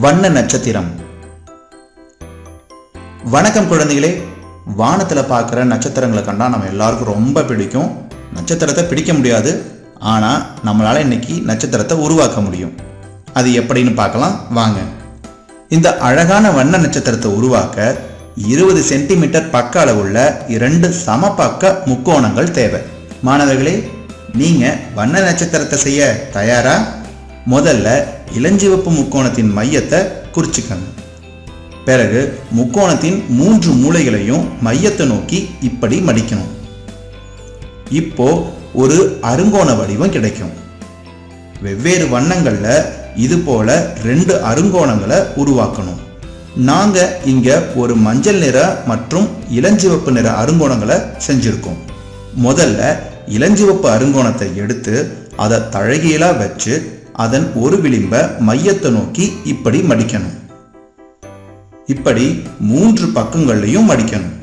வண்ண நட்சத்திரம். வணக்கம் குழந்தைகளே. வானத்துல பார்க்குற நட்சத்திரங்களை கண்டா நம்ம எல்லாருக்கும் ரொம்ப பிடிக்கும். நட்சத்திரத்தை பிடிக்க முடியாது. ஆனால் நம்மளால இன்னைக்கு நட்சத்திரத்தை உருவாக்க முடியும். அது எப்படின்னு பார்க்கலாம். வாங்க. இந்த அழகான வண்ண நட்சத்திரத்தை உருவாக்க இருபது சென்டிமீட்டர் பக்க அளவுள்ள இரண்டு சமபக்க முக்கோணங்கள் தேவை. மாணவர்களே நீங்கள் வண்ண நட்சத்திரத்தை செய்ய தயாரா? முதல்ல இளஞ்சிவப்பு முக்கோணத்தின் மையத்தை குறிச்சுக்கங்க. பிறகு முக்கோணத்தின் மூன்று மூலைகளையும் மையத்தை நோக்கி இப்படி மடிக்கணும். இப்போ ஒரு அருங்கோண வடிவம் கிடைக்கும். வெவ்வேறு வண்ணங்களில் இது போல ரெண்டு அருங்கோணங்களை உருவாக்கணும். நாங்க இங்க ஒரு மஞ்சள் நிற மற்றும் இளஞ்சிவப்பு நிற அருங்கோணங்களை செஞ்சிருக்கோம். முதல்ல இளஞ்சிவப்பு அருங்கோணத்தை எடுத்து அதை தழகியலா வச்சு அதன் ஒரு விளிம்ப மையத்தை நோக்கி இப்படி மடிக்கணும். இப்படி மூன்று பக்கங்கள்லையும் மடிக்கணும்.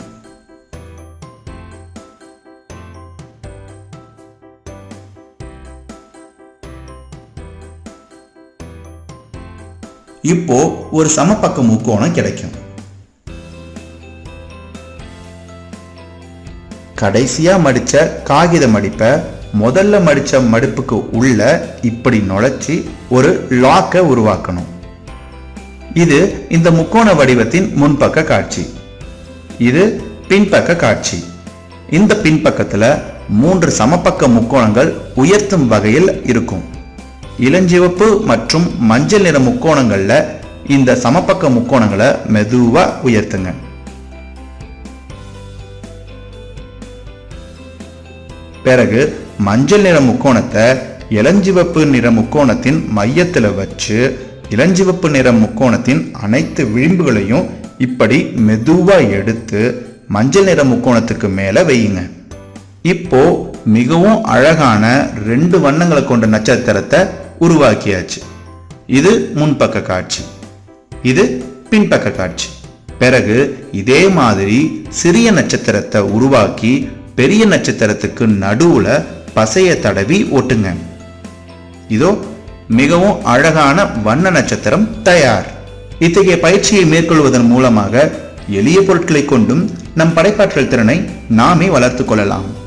இப்போ ஒரு சமபக்க முக்கோணம் கிடைக்கும். கடைசியா மடிச்ச காகித மடிப்பை முதல்ல மடிச்ச மடிப்புக்கு உள்ள இப்படி நுழைச்சி ஒரு லாக்கை உருவாக்கணும். இது இந்த முக்கோண வடிவத்தின் முன்பக்க காட்சி. இது பின்பக்க காட்சி. இந்த பின்பக்கத்துல மூன்று சமபக்க முக்கோணங்கள் உயர்த்தும் வகையில் இருக்கும். இளஞ்சிவப்பு மற்றும் மஞ்சள் நிற முக்கோணங்கள்ல இந்த சமபக்க முக்கோணங்களை மெதுவா உயர்த்துங்க. பிறகு மஞ்சள் நிற முக்கோணத்தை இளஞ்சிவப்பு நிற முக்கோணத்தின் மையத்தில் வச்சு இளஞ்சிவப்பு நிற முக்கோணத்தின் அனைத்து விளிம்புகளையும் இப்படி மெதுவாக எடுத்து மஞ்சள் நிற முக்கோணத்துக்கு மேலே வையுங்க. இப்போ மிகவும் அழகான ரெண்டு வண்ணங்களை கொண்ட நட்சத்திரத்தை உருவாக்கியாச்சு. இது முன்பக்க காட்சி. இது பின்பக்க காட்சி. பிறகு இதே மாதிரி சிறிய நட்சத்திரத்தை உருவாக்கி பெரிய நட்சத்திரத்துக்கு நடுவுல பசையை தடவி ஒட்டுங்க. இதோ மிகவும் அழகான வண்ண நட்சத்திரம் தயார். இத்தகைய பயிற்சியை மேற்கொள்வதன் மூலமாக எளிய பொருட்களை கொண்டும் நம் படைப்பாற்றல் திறனை நாமே வளர்த்துக் கொள்ளலாம்.